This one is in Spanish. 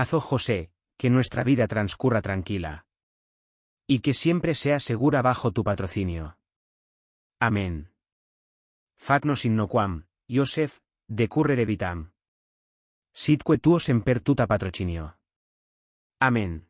Haz, oh José, que nuestra vida transcurra tranquila. Y que siempre sea segura bajo tu patrocinio. Amén. Facnos innoquam, Iosef, decurrere vitam. Sitque tuo semper tuta patrocinio. Amén.